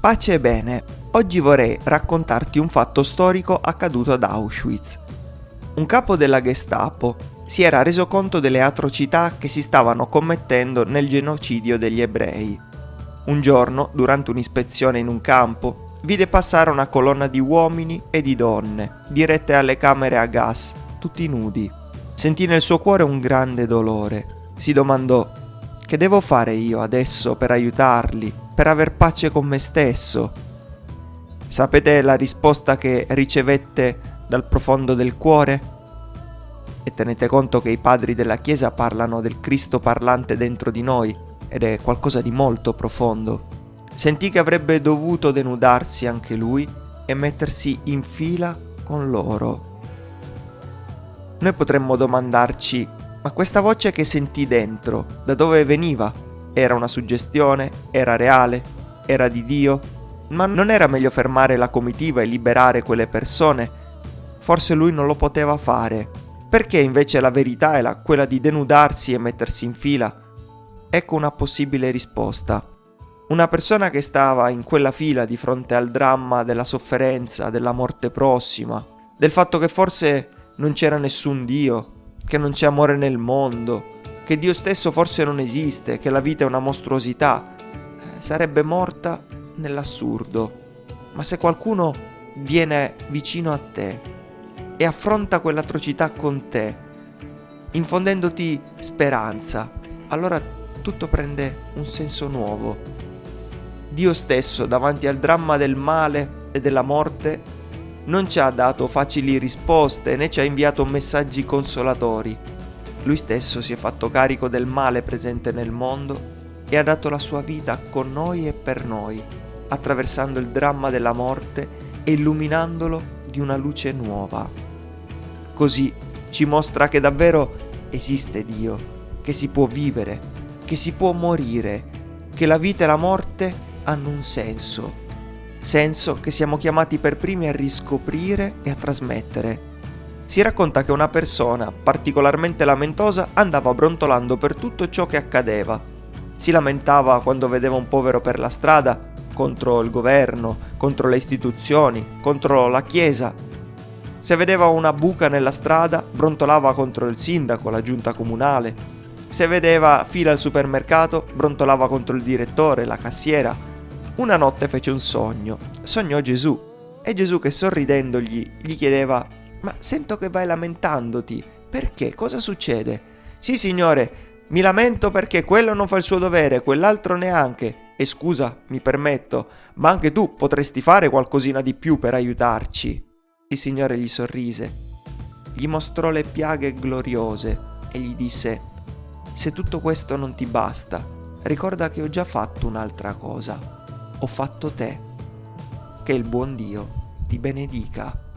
Pace e bene, oggi vorrei raccontarti un fatto storico accaduto ad Auschwitz. Un capo della Gestapo si era reso conto delle atrocità che si stavano commettendo nel genocidio degli ebrei. Un giorno, durante un'ispezione in un campo, vide passare una colonna di uomini e di donne, dirette alle camere a gas, tutti nudi. Sentì nel suo cuore un grande dolore. Si domandò, che devo fare io adesso per aiutarli? per aver pace con me stesso. Sapete la risposta che ricevette dal profondo del cuore? E tenete conto che i padri della Chiesa parlano del Cristo parlante dentro di noi ed è qualcosa di molto profondo. Sentì che avrebbe dovuto denudarsi anche lui e mettersi in fila con loro. Noi potremmo domandarci, ma questa voce che sentì dentro, da dove veniva? Era una suggestione? Era reale? Era di Dio? Ma non era meglio fermare la comitiva e liberare quelle persone? Forse lui non lo poteva fare. Perché invece la verità era quella di denudarsi e mettersi in fila? Ecco una possibile risposta. Una persona che stava in quella fila di fronte al dramma della sofferenza, della morte prossima, del fatto che forse non c'era nessun Dio, che non c'è amore nel mondo, che Dio stesso forse non esiste, che la vita è una mostruosità, sarebbe morta nell'assurdo. Ma se qualcuno viene vicino a te e affronta quell'atrocità con te, infondendoti speranza, allora tutto prende un senso nuovo. Dio stesso, davanti al dramma del male e della morte, non ci ha dato facili risposte né ci ha inviato messaggi consolatori lui stesso si è fatto carico del male presente nel mondo e ha dato la sua vita con noi e per noi, attraversando il dramma della morte e illuminandolo di una luce nuova. Così ci mostra che davvero esiste Dio, che si può vivere, che si può morire, che la vita e la morte hanno un senso, senso che siamo chiamati per primi a riscoprire e a trasmettere si racconta che una persona particolarmente lamentosa andava brontolando per tutto ciò che accadeva. Si lamentava quando vedeva un povero per la strada, contro il governo, contro le istituzioni, contro la chiesa. Se vedeva una buca nella strada, brontolava contro il sindaco, la giunta comunale. Se vedeva fila al supermercato, brontolava contro il direttore, la cassiera. Una notte fece un sogno. Sognò Gesù. E Gesù che sorridendogli gli chiedeva ma sento che vai lamentandoti. Perché? Cosa succede? Sì, signore, mi lamento perché quello non fa il suo dovere, quell'altro neanche. E scusa, mi permetto, ma anche tu potresti fare qualcosina di più per aiutarci. Il Signore gli sorrise, gli mostrò le piaghe gloriose e gli disse, se tutto questo non ti basta, ricorda che ho già fatto un'altra cosa. Ho fatto te. Che il buon Dio ti benedica.